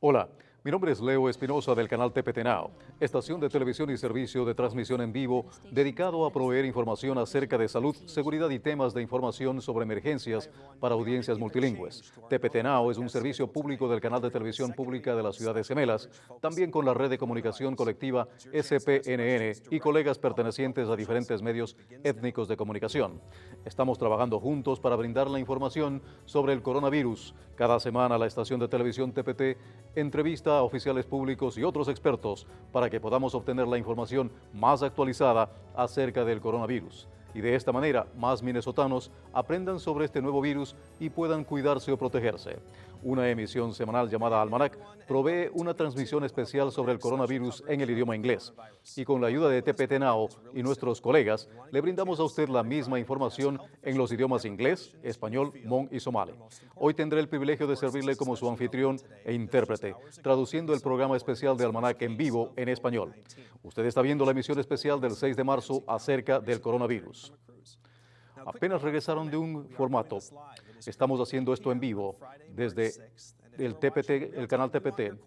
Hola, mi nombre es Leo Espinosa del canal Now, estación de televisión y servicio de transmisión en vivo dedicado a proveer información acerca de salud, seguridad y temas de información sobre emergencias para audiencias multilingües. Now es un servicio público del canal de televisión pública de las ciudades gemelas, también con la red de comunicación colectiva SPNN y colegas pertenecientes a diferentes medios étnicos de comunicación. Estamos trabajando juntos para brindar la información sobre el coronavirus. Cada semana la estación de televisión TPT entrevista oficiales públicos y otros expertos para que podamos obtener la información más actualizada acerca del coronavirus. Y de esta manera, más minnesotanos aprendan sobre este nuevo virus y puedan cuidarse o protegerse. Una emisión semanal llamada Almanac provee una transmisión especial sobre el coronavirus en el idioma inglés. Y con la ayuda de TPT Now y nuestros colegas, le brindamos a usted la misma información en los idiomas inglés, español, mon y somali. Hoy tendré el privilegio de servirle como su anfitrión e intérprete, traduciendo el programa especial de Almanac en vivo en español. Usted está viendo la emisión especial del 6 de marzo acerca del coronavirus. Apenas regresaron de un formato. Estamos haciendo esto en vivo desde el TPT, el canal TPT.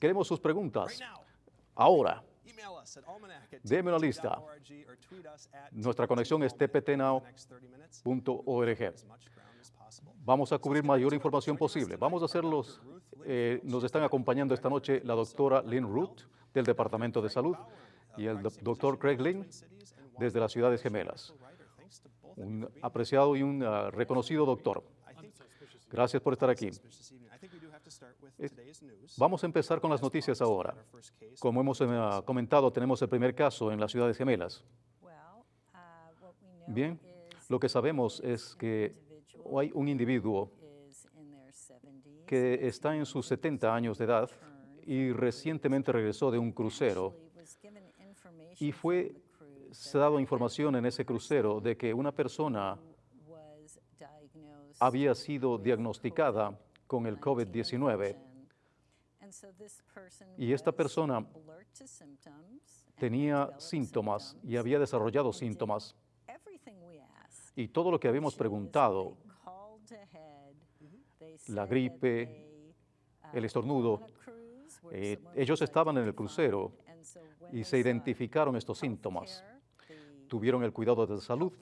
Queremos sus preguntas. Ahora, déme una lista. Nuestra conexión es tptnow.org. Vamos a cubrir mayor información posible. Vamos a hacerlos. Eh, nos están acompañando esta noche la doctora Lynn Root del Departamento de Salud y el doctor Craig Lynn desde las Ciudades Gemelas un apreciado y un uh, reconocido doctor. Gracias por estar aquí. Vamos a empezar con las noticias ahora. Como hemos uh, comentado, tenemos el primer caso en las ciudades gemelas. Bien, lo que sabemos es que hay un individuo que está en sus 70 años de edad y recientemente regresó de un crucero y fue se ha dado información en ese crucero de que una persona había sido diagnosticada con el COVID-19 y esta persona tenía síntomas y había desarrollado síntomas. Y todo lo que habíamos preguntado, la gripe, el estornudo, eh, ellos estaban en el crucero y se identificaron estos síntomas tuvieron el cuidado de salud.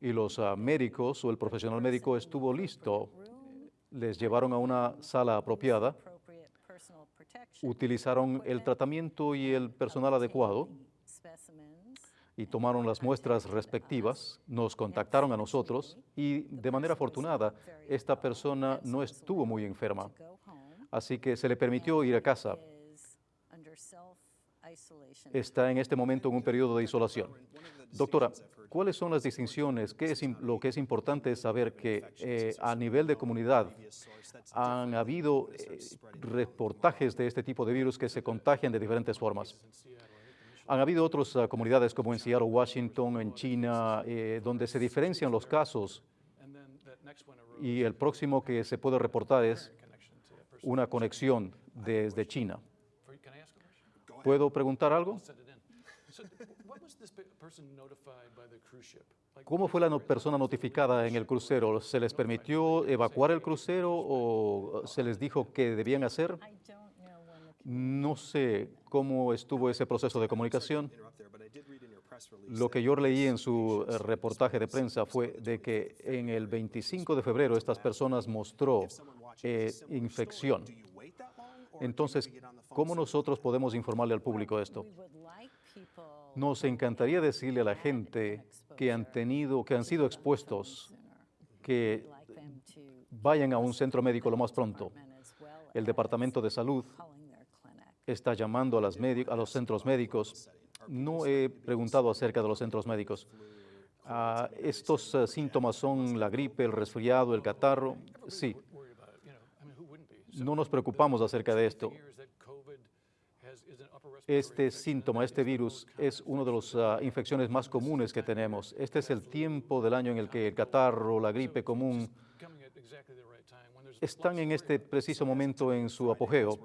Y los ah, médicos o el profesional médico estuvo listo. Les llevaron a una sala apropiada, utilizaron el tratamiento y el personal adecuado. y tomaron las muestras respectivas, nos contactaron a nosotros. Y de manera afortunada esta persona no estuvo muy enferma, así que se le permitió ir a casa está en este momento en un periodo de isolación. Doctora, ¿cuáles son las distinciones? ¿Qué es lo que es importante saber que eh, a nivel de comunidad han habido eh, reportajes de este tipo de virus que se contagian de diferentes formas? Han habido otras ah, comunidades como en Seattle, Washington, en China, eh, donde se diferencian los casos y el próximo que se puede reportar es una conexión desde China. ¿Puedo preguntar algo? ¿Cómo fue la persona notificada en el crucero? ¿Se les permitió evacuar el crucero o se les dijo qué debían hacer? No sé cómo estuvo ese proceso de comunicación. Lo que yo leí en su reportaje de prensa fue de que en el 25 de febrero estas personas mostró eh, infección. Entonces, ¿cómo nosotros podemos informarle al público esto? Nos encantaría decirle a la gente que han tenido, que han sido expuestos, que vayan a un centro médico lo más pronto. El Departamento de Salud está llamando a, los centros médicos. No he preguntado acerca de los centros médicos. Ah, ¿Estos eh, síntomas son la gripe, el resfriado, el catarro? Sí, no nos preocupamos acerca de esto. Este síntoma, este virus, es una de las ah, infecciones más comunes que tenemos. Este es el tiempo del año en el que el catarro, la gripe común, están en este preciso momento en su apogeo.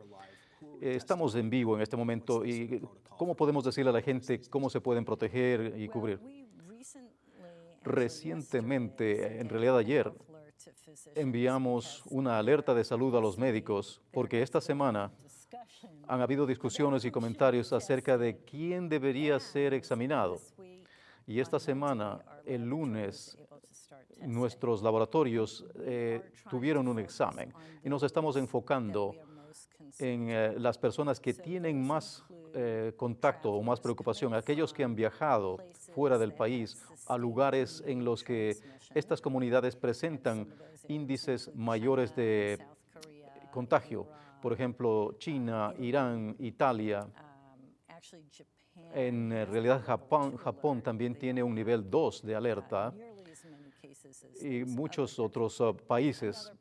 Estamos en vivo en este momento y ¿cómo podemos decirle a la gente cómo se pueden proteger y cubrir? Recientemente, en realidad ayer, enviamos una alerta de salud a los médicos porque esta semana han habido discusiones y comentarios acerca de quién debería ser examinado. Y esta semana, el lunes, nuestros laboratorios eh, tuvieron un examen y nos estamos enfocando en eh, las personas que tienen más eh, contacto o más preocupación, aquellos que han viajado fuera del país a lugares en los que estas comunidades presentan índices mayores de contagio. Por ejemplo, China, Irán, Italia. En realidad, Japón, Japón también tiene un nivel 2 de alerta y muchos otros uh, países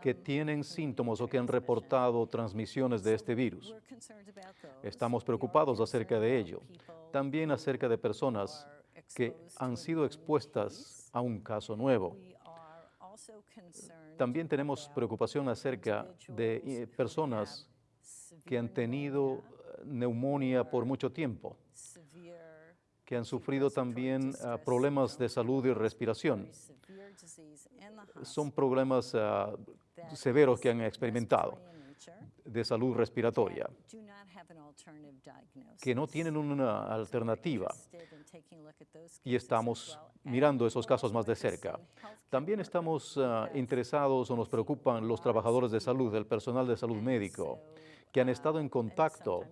que tienen síntomas o que han reportado transmisiones de este virus. Estamos preocupados acerca de ello. También acerca de personas que han sido expuestas a un caso nuevo. También tenemos preocupación acerca de eh, personas que han tenido eh, neumonía por mucho tiempo, que han sufrido también ah, problemas de salud y respiración. Son problemas ah, severos que han experimentado de salud respiratoria, que no tienen una alternativa y estamos mirando esos casos más de cerca. También estamos ah, interesados o nos preocupan los trabajadores de salud, el personal de salud médico, que han estado en contacto.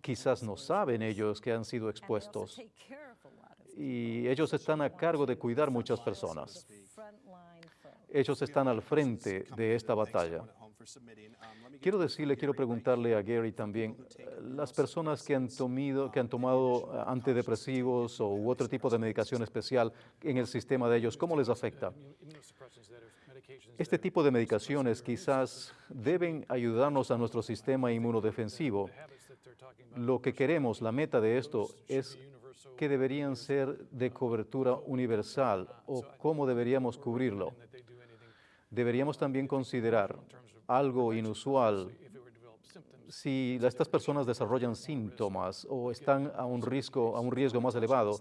Quizás no saben ellos que han sido expuestos y ellos están a cargo de cuidar muchas personas. Ellos están al frente de esta batalla. Quiero decirle, quiero preguntarle a Gary también, las personas que han, tomado, que han tomado eh, antidepresivos o otro tipo de medicación especial en el sistema de ellos, ¿cómo les afecta? Este tipo de medicaciones quizás deben ayudarnos a nuestro sistema inmunodefensivo. Lo que queremos, la meta de esto es que deberían ser de cobertura universal o cómo deberíamos cubrirlo. Deberíamos también considerar algo inusual si estas personas desarrollan síntomas o están a un riesgo, a un riesgo más elevado.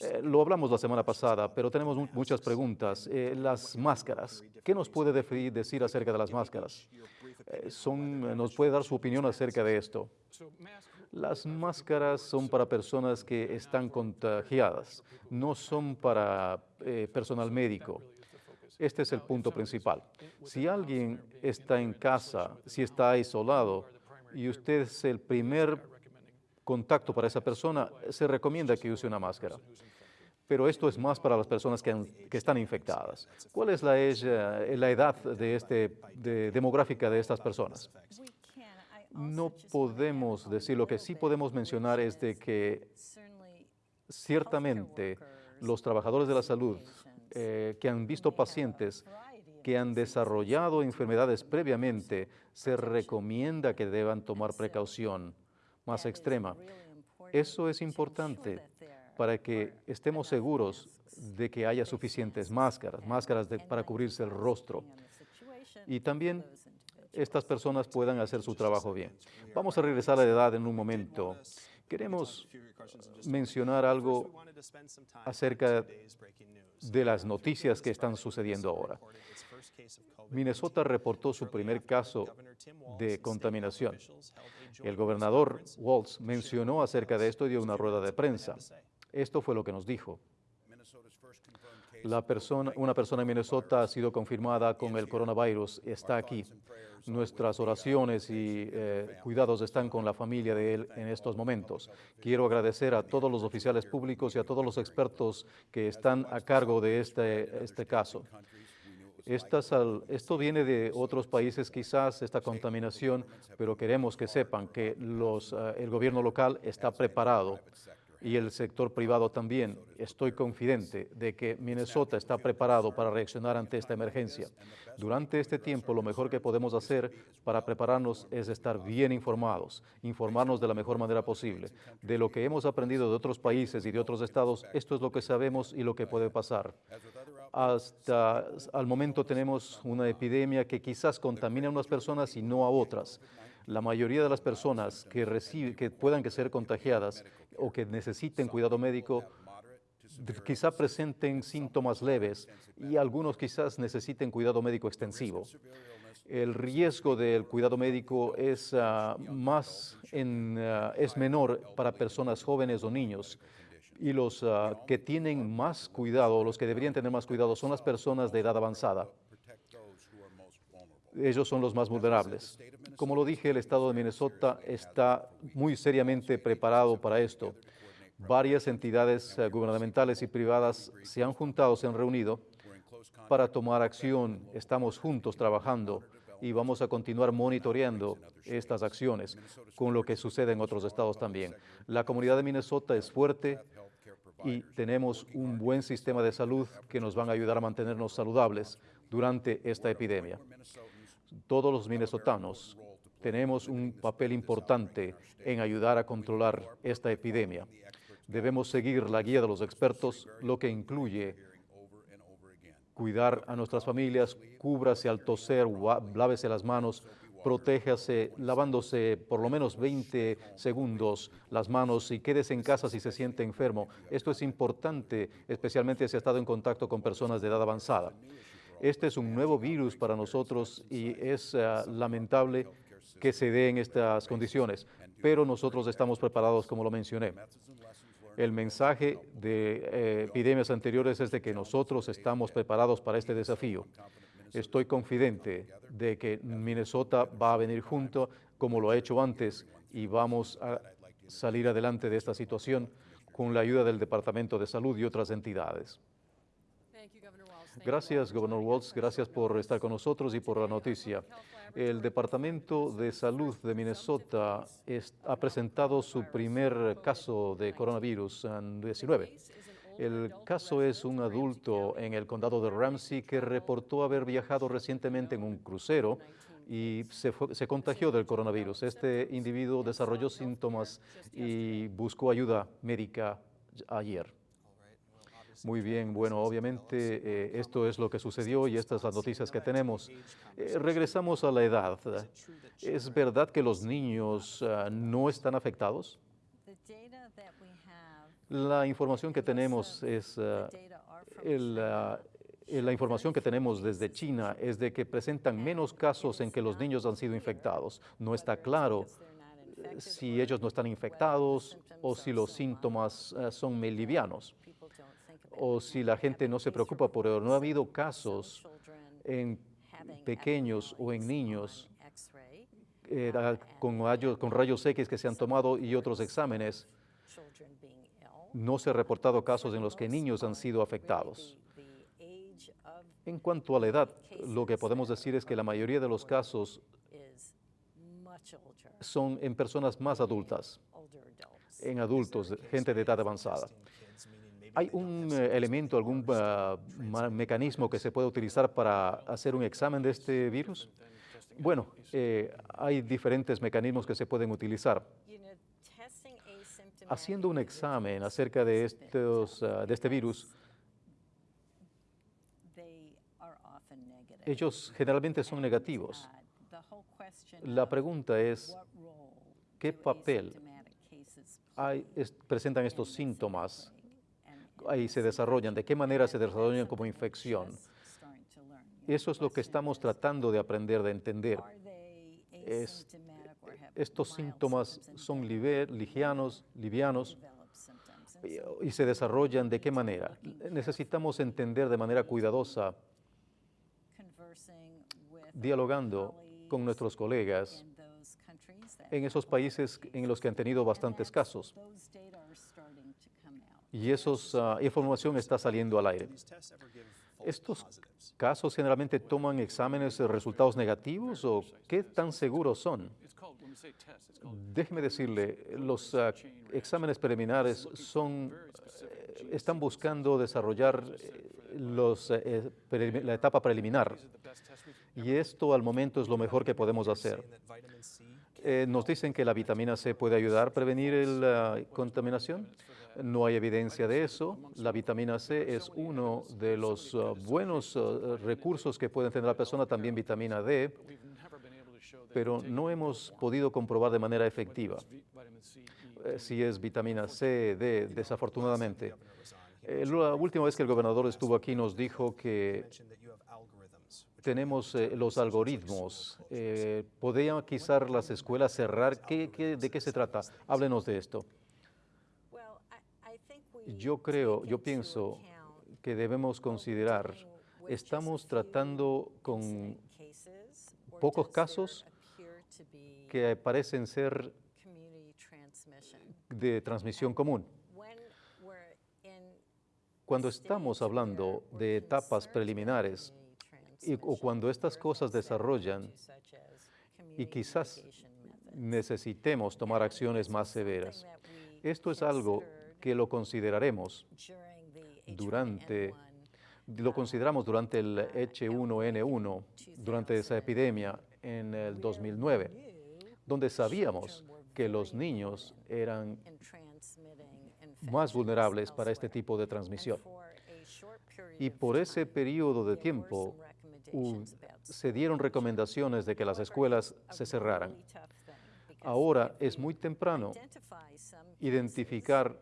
Eh, lo hablamos la semana pasada, pero tenemos muchas preguntas. Eh, las máscaras, ¿qué nos puede decir acerca de las máscaras? Eh, son, ¿Nos puede dar su opinión acerca de esto? Las máscaras son para personas que están contagiadas, no son para personal médico. Este es el punto principal. Si alguien está en casa, si está aislado y usted es el primer contacto para esa persona, se recomienda que use una máscara. Pero esto es más para las personas que, están infectadas. ¿Cuál es la, la edad de este, demográfica de estas personas? No podemos decir, lo que sí podemos mencionar es de que ciertamente los trabajadores de la salud eh, que han visto pacientes que han desarrollado enfermedades previamente, se recomienda que deban tomar precaución más extrema. Eso es importante para que estemos seguros de que haya suficientes máscaras, máscaras para cubrirse el rostro. Y también estas personas puedan hacer su trabajo bien. Vamos a regresar a la edad en un momento. Queremos mencionar algo acerca de las noticias que están sucediendo ahora. Minnesota reportó su primer caso de contaminación. El gobernador Waltz mencionó acerca de esto y dio una rueda de prensa. Esto fue lo que nos dijo. La persona, una persona en Minnesota ha sido confirmada con el coronavirus, está aquí. Nuestras oraciones y eh, cuidados están con la familia de él en estos momentos. Quiero agradecer a todos los oficiales públicos y a todos los expertos que están a cargo de este, este caso. esto viene de otros países quizás, esta contaminación, pero queremos que sepan que eh, el gobierno local está preparado y el sector privado también. Estoy confidente de que Minnesota está preparado para reaccionar ante esta emergencia. Durante este tiempo, lo mejor que podemos hacer para prepararnos es estar bien informados, informarnos de la mejor manera posible. De lo que hemos aprendido de otros países y de otros estados, esto es lo que sabemos y lo que puede pasar. Hasta al momento tenemos una epidemia que quizás contamina a unas personas y no a otras la mayoría de las personas que, reciben, que puedan ser contagiadas o que necesiten cuidado médico quizá presenten síntomas leves y algunos quizás necesiten cuidado médico extensivo. El riesgo del cuidado médico es, ah, más ah, es menor para personas jóvenes o niños. Y los ah, que tienen más cuidado, los que deberían tener más cuidado, son las personas de edad avanzada. Ellos son los más vulnerables. Como lo dije, el estado de Minnesota está muy seriamente preparado para esto. Varias entidades eh, gubernamentales y privadas se han juntado, se han reunido para tomar acción. Estamos juntos trabajando y vamos a continuar monitoreando estas acciones con lo que sucede en otros estados también. La comunidad de Minnesota es fuerte y tenemos un buen sistema de salud que nos van a ayudar a mantenernos saludables durante esta epidemia. Todos los minnesotanos tenemos un papel importante en ayudar a controlar esta epidemia. Debemos seguir la guía de los expertos, lo que incluye cuidar a nuestras familias, cúbrase al toser, lávese las manos, protéjase lavándose por lo menos 20 segundos las manos y quédese en casa si se siente enfermo. Esto es importante, especialmente si ha estado en contacto con personas de edad avanzada. Este es un nuevo virus para nosotros y es ah, lamentable que se dé en estas condiciones, pero nosotros estamos preparados, como lo mencioné. El mensaje de eh, epidemias anteriores es de que nosotros estamos preparados para este desafío. Estoy confidente de que Minnesota va a venir junto como lo ha hecho antes y vamos a salir adelante de esta situación con la ayuda del Departamento de Salud y otras entidades. Gracias, gobernador Waltz. Gracias por estar con nosotros y por la noticia. El Departamento de Salud de Minnesota es- ha presentado su primer caso de coronavirus en 19. El caso es un adulto en el condado de Ramsey que reportó haber viajado recientemente en un crucero y se, fue- se contagió del coronavirus. Este individuo desarrolló síntomas y buscó ayuda médica ayer. Muy bien, bueno, obviamente eh, esto es lo que sucedió y estas las noticias que tenemos. Eh, regresamos a la edad. ¿Es verdad que los niños ah, no están afectados? La información que tenemos es, ah, ah, eh, la información que tenemos desde China es de que presentan menos casos en que los niños han sido infectados. No está claro si ellos no están infectados o si los síntomas son livianos o si la gente no se preocupa por ello. No ha habido casos en pequeños o en niños eh, con, rayos, con rayos X que se han tomado y otros exámenes. No se ha reportado casos en los que niños han sido afectados. En cuanto a la edad, lo que podemos decir es que la mayoría de los casos son en personas más adultas, en adultos, gente de edad avanzada. ¿Hay un eh, elemento, algún ma- mecanismo que se puede utilizar para hacer un examen de este virus? Bueno, eh, hay diferentes mecanismos que se pueden utilizar. Haciendo un examen acerca de, estos, de este virus, ellos generalmente son negativos. La pregunta es, ¿qué papel presentan estos síntomas? Ahí se desarrollan, ¿de qué manera se desarrollan como infección? Eso es lo que estamos tratando de aprender, de entender. Es- estos síntomas son livianos y- y se desarrollan de qué manera. Necesitamos entender de manera cuidadosa, dialogando con nuestros colegas en esos países en los que han tenido bastantes casos. Y esa información está saliendo al aire. ¿Estos casos generalmente toman exámenes de resultados negativos o qué tan seguros son? Déjeme decirle, los ah, exámenes preliminares son, eh, están buscando desarrollar eh, eh, la etapa preliminar y esto al momento es lo mejor que podemos hacer. Nos dicen que la vitamina C puede ayudar a prevenir la contaminación. No hay evidencia de eso. La vitamina C es uno de los uh, buenos uh, recursos que puede tener la persona, también vitamina D, pero no hemos podido comprobar de manera efectiva eh, si es vitamina C, D, desafortunadamente. Eh, la última vez que el gobernador estuvo aquí nos dijo que tenemos eh, los algoritmos. ¿Podrían quizás las escuelas cerrar? ¿Qué, qué, de qué se trata? Háblenos de esto. Yo creo, yo pienso que debemos considerar, estamos tratando con pocos casos que parecen ser de transmisión común. Cuando estamos hablando de etapas preliminares y, o cuando estas cosas desarrollan y quizás necesitemos tomar acciones más severas, esto es algo que lo consideraremos durante, lo consideramos durante el H1N1, durante esa epidemia en el 2009, donde sabíamos que los niños eran más vulnerables para este tipo de transmisión. Y por ese periodo de tiempo se dieron recomendaciones de que las escuelas se cerraran. Ahora es muy temprano identificar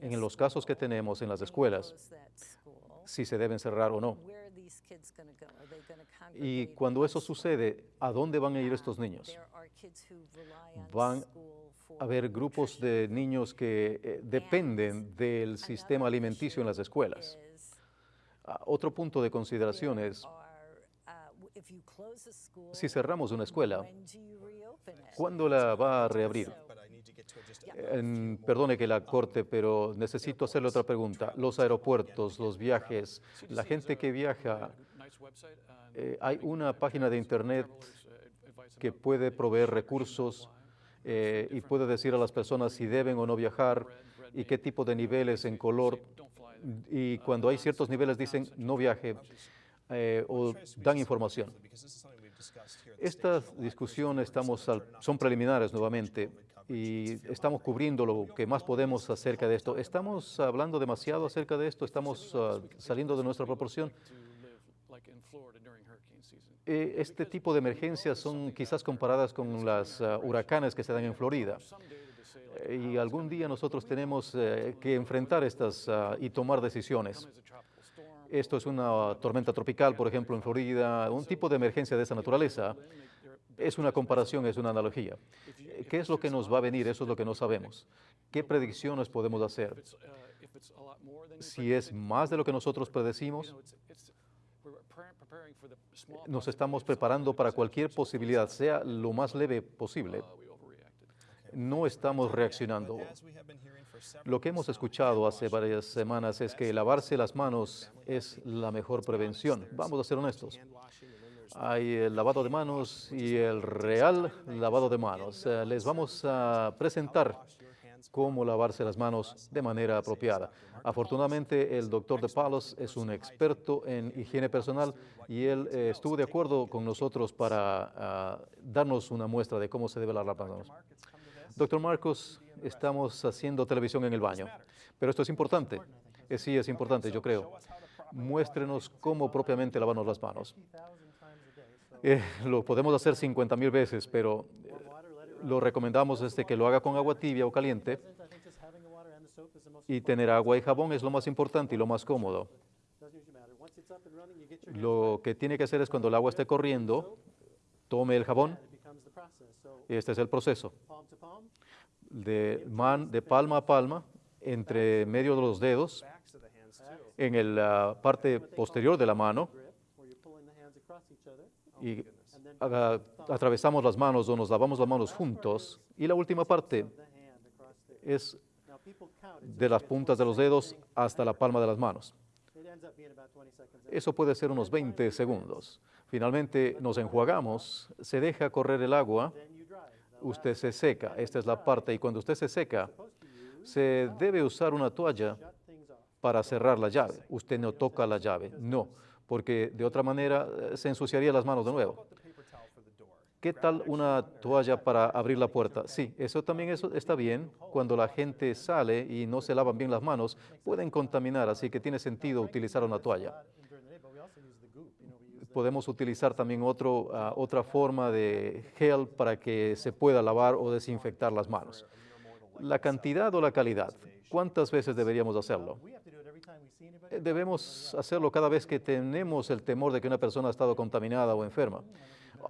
en los casos que tenemos en las escuelas si se deben cerrar o no. Y cuando eso sucede, ¿a dónde van a ir estos niños? Van a haber grupos de niños que eh, dependen del sistema alimenticio en las escuelas. Ah, otro punto de consideración es, si cerramos una escuela, ¿cuándo la va a reabrir? Perdone que la corte, pero necesito hacerle otra pregunta. Los aeropuertos, los viajes, la gente que viaja, eh, hay una página de internet que puede proveer recursos eh, y puede decir a las personas si deben o no viajar y qué tipo de niveles en color. Y cuando hay ciertos niveles dicen no viaje eh, o dan información. Estas discusiones estamos son preliminares nuevamente y estamos cubriendo lo que más podemos acerca de esto. ¿Estamos hablando demasiado acerca de esto? ¿Estamos ah, saliendo de nuestra proporción? Eh, este tipo de emergencias son quizás comparadas con las ah, huracanes que se dan en Florida. Eh, y algún día nosotros tenemos eh, que enfrentar estas ah, y tomar decisiones. Esto es una tormenta tropical, por ejemplo, en Florida, un tipo de emergencia de esa naturaleza. Es una comparación, es una analogía. ¿Qué es lo que nos va a venir? Eso es lo que no sabemos. ¿Qué predicciones podemos hacer? Si es más de lo que nosotros predecimos, nos estamos preparando para cualquier posibilidad, sea lo más leve posible. No estamos reaccionando. Lo que hemos escuchado hace varias semanas es que lavarse las manos es la mejor prevención. Vamos a ser honestos. Hay el lavado de manos y el real lavado de manos. Eh, les vamos a presentar cómo lavarse las manos de manera apropiada. Afortunadamente, el doctor de Palos es un experto en higiene personal y él eh, estuvo de acuerdo con nosotros para ah, darnos una muestra de cómo se debe lavar las manos. Doctor Marcos, estamos haciendo televisión en el baño, pero esto es importante. Eh, sí, es importante, yo creo. Muéstrenos cómo propiamente lavarnos las manos. Eh, lo podemos hacer 50 mil veces, pero lo recomendamos este que lo haga con agua tibia o caliente y tener agua y jabón es lo más importante y lo más cómodo. Lo que tiene que hacer es cuando el agua esté corriendo, tome el jabón. Este es el proceso. De, man, de palma a palma, entre medio de los dedos, en la parte posterior de la mano, y atravesamos las manos o nos lavamos las manos juntos. Y la última parte es de las puntas de los dedos hasta la palma de las manos. Eso puede ser unos 20 segundos. Finalmente nos enjuagamos, se deja correr el agua, usted se seca. Esta es la parte. Y cuando usted se seca, se debe usar una toalla para cerrar la llave. Usted no toca la llave, no, porque de otra manera eh, se ensuciaría las manos de nuevo. ¿Qué tal una toalla para abrir la puerta? Sí, eso también está bien. Cuando la gente sale y no se lavan bien las manos, pueden contaminar, así que tiene sentido utilizar una toalla. Podemos utilizar también otro, ah, otra forma de gel para que se pueda lavar o desinfectar las manos. La cantidad o la calidad, ¿cuántas veces deberíamos hacerlo? Eh, debemos hacerlo cada vez que tenemos el temor de que una persona ha estado contaminada o enferma.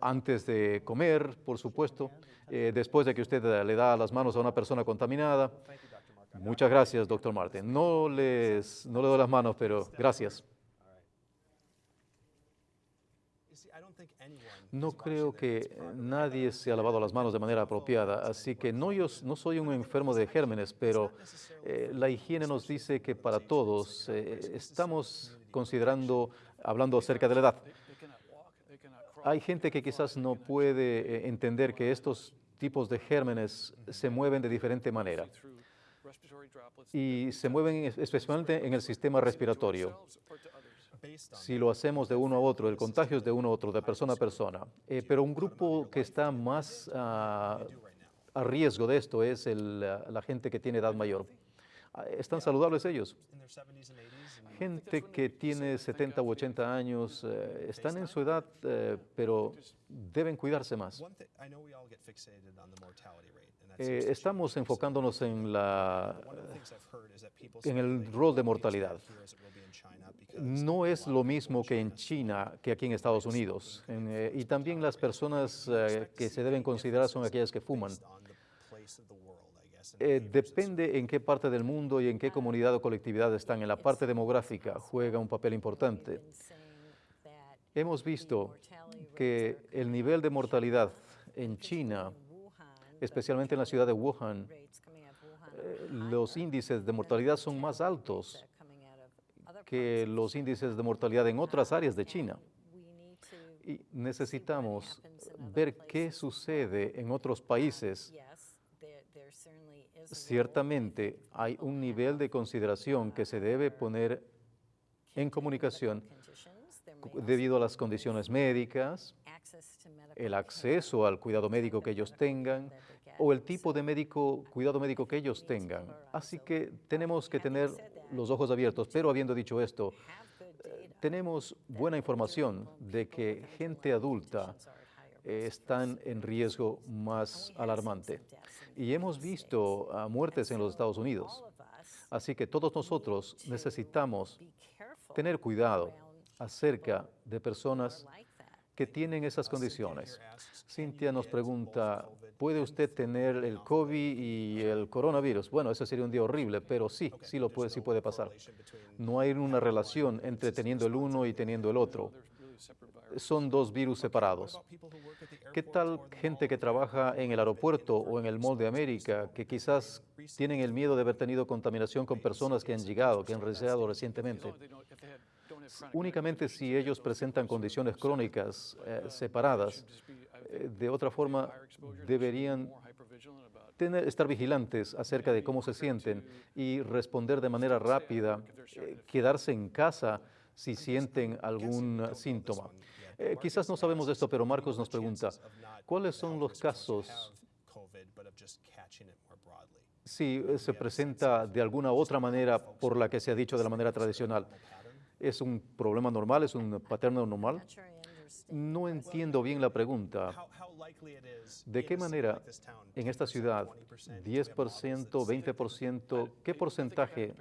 Antes de comer, por supuesto, eh, después de que usted le da las manos a una persona contaminada. Muchas gracias, doctor Martin. No, les, no le doy las manos, pero gracias. No creo que nadie se ha lavado las manos de manera apropiada, así que no, yo no soy un enfermo de gérmenes, pero eh, la higiene nos dice que para todos eh, estamos considerando, hablando acerca de la edad. Hay gente que quizás no puede eh, entender que estos tipos de gérmenes se mueven de diferente manera. y se mueven especialmente en el sistema respiratorio si lo hacemos de uno a otro, el contagio es de uno a otro, de persona a persona. Eh, pero un grupo que está más ah, a riesgo de esto es la gente que tiene edad mayor. Ah, ¿Están saludables ellos? Gente que tiene 70 u 80 años, eh, están en su edad, eh, pero deben cuidarse más. Eh, estamos enfocándonos en, la, en el rol de mortalidad. No es lo mismo que en China que aquí en Estados Unidos. Eh, y también las personas eh, que se deben considerar son aquellas que fuman. Depende en qué parte del mundo y en qué comunidad o colectividad están. En la parte demográfica juega un papel importante. Hemos visto que el nivel de mortalidad en China especialmente en la ciudad de Wuhan, eh, los índices de mortalidad son más altos que los índices de mortalidad en otras áreas de China. Y necesitamos ver qué sucede en otros países. Ciertamente hay un nivel de consideración que se debe poner en comunicación debido a las condiciones médicas, el acceso al cuidado médico que ellos tengan o el tipo de médico, cuidado médico que ellos tengan. Así que tenemos que tener los ojos abiertos. Pero habiendo dicho esto, eh, tenemos buena información de que gente adulta están en riesgo más alarmante. Y hemos visto muertes en los Estados Unidos. Así que todos nosotros necesitamos tener cuidado acerca de personas que tienen esas condiciones. Cintia nos pregunta, ¿puede usted tener el COVID y el coronavirus? Bueno, eso sería un día horrible, pero sí, sí, lo puede, sí puede pasar. No hay una relación entre teniendo el uno y teniendo el otro. Son dos virus separados. ¿Qué tal gente que trabaja en el aeropuerto o en el Mall de América que quizás tienen el miedo de haber tenido contaminación con personas que han llegado, que han regresado recientemente? únicamente si ellos presentan condiciones crónicas eh, separadas. Eh, de otra forma, deberían estar vigilantes acerca de cómo se sienten y responder de manera rápida, eh, quedarse en casa si sienten algún síntoma. Quizás no sabemos esto, pero Marcos nos pregunta, ¿cuáles son los casos si se presenta de alguna otra manera por la que se ha dicho de la manera tradicional? ¿Es un problema normal? ¿Es un paterno normal? No entiendo bien la pregunta. ¿De qué manera en esta ciudad, 10%, 20%, qué porcentaje?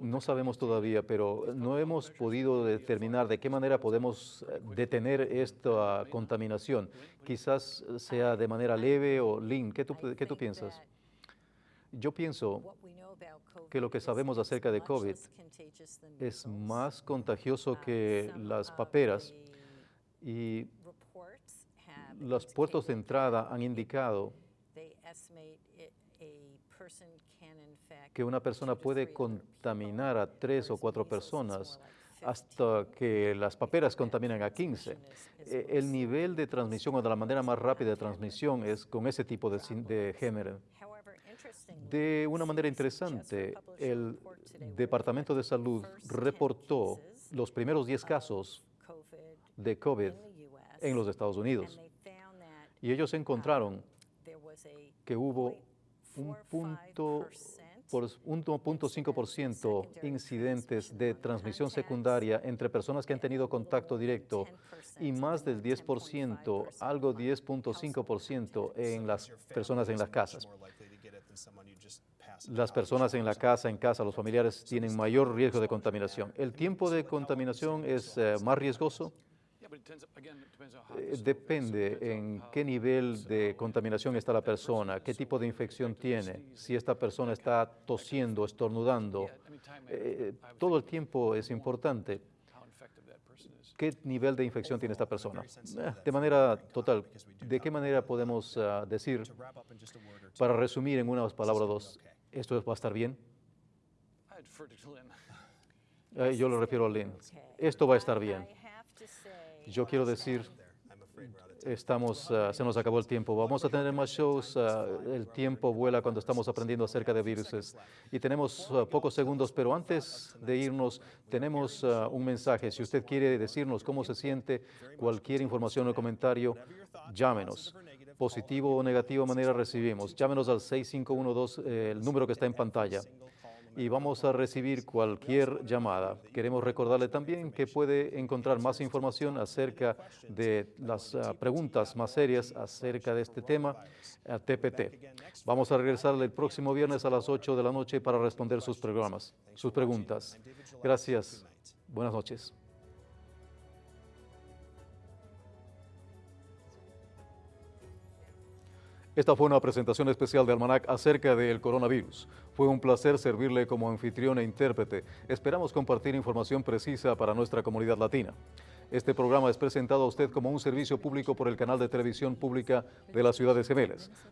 No sabemos todavía, pero no hemos podido determinar de qué manera podemos eh, detener esta contaminación. Quizás sea de manera leve o lean. ¿Qué tú, qué tú piensas? Yo pienso que lo que sabemos acerca de COVID es más contagioso que las paperas y los puertos de entrada han indicado que una persona puede contaminar a tres o cuatro personas hasta que las paperas contaminan a 15. E, el nivel de transmisión o de la manera más rápida de transmisión es con ese tipo de, de género. De una manera interesante, el Departamento de Salud reportó los primeros 10 casos de COVID en los Estados Unidos. Y ellos encontraron que hubo un punto por 1.5% incidentes de transmisión secundaria entre personas que han tenido contacto directo y más del 10%, algo 10.5% en las personas en las casas. las personas en la casa, en casa, los familiares tienen mayor riesgo de contaminación. ¿El tiempo de contaminación es eh, más riesgoso? Eh, depende en qué nivel de contaminación está la persona, qué tipo de infección tiene, si esta persona está tosiendo, estornudando. Eh, todo el tiempo es importante. ¿Qué nivel de infección tiene esta persona? Eh, de manera total, ¿de qué manera podemos ah, decir, para resumir en unas palabras dos, esto va a estar bien? yo lo refiero a Lynn. Esto va a estar bien. Yo quiero decir, estamos, ah, se nos acabó el tiempo. Vamos a tener más shows. Ah, el tiempo vuela cuando estamos aprendiendo acerca de virus. Y tenemos ah, pocos segundos, pero antes de irnos, tenemos un mensaje. Si usted quiere decirnos cómo se siente, cualquier información o comentario, llámenos. Positivo o negativo manera recibimos. Llámenos al 6512, eh, el número que está en pantalla y vamos a recibir cualquier llamada. Queremos recordarle también que puede encontrar más información acerca de las ah, preguntas más serias acerca de este tema a TPT. Vamos a regresar el próximo viernes a las 8 de la noche para responder sus programas, sus preguntas. Gracias. Buenas noches. Esta fue una presentación especial de Almanac acerca del coronavirus. Fue un placer servirle como anfitrión e intérprete. Esperamos compartir información precisa para nuestra comunidad latina. Este programa es presentado a usted como un servicio público por el canal de televisión pública de la ciudad de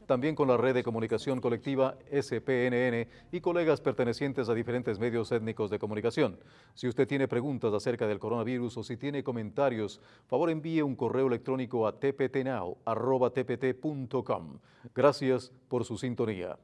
también con la red de comunicación colectiva SPNN y colegas pertenecientes a diferentes medios étnicos de comunicación. Si usted tiene preguntas acerca del coronavirus o si tiene comentarios, favor envíe un correo electrónico a tptnow.tpt.com. Gracias por su sintonía.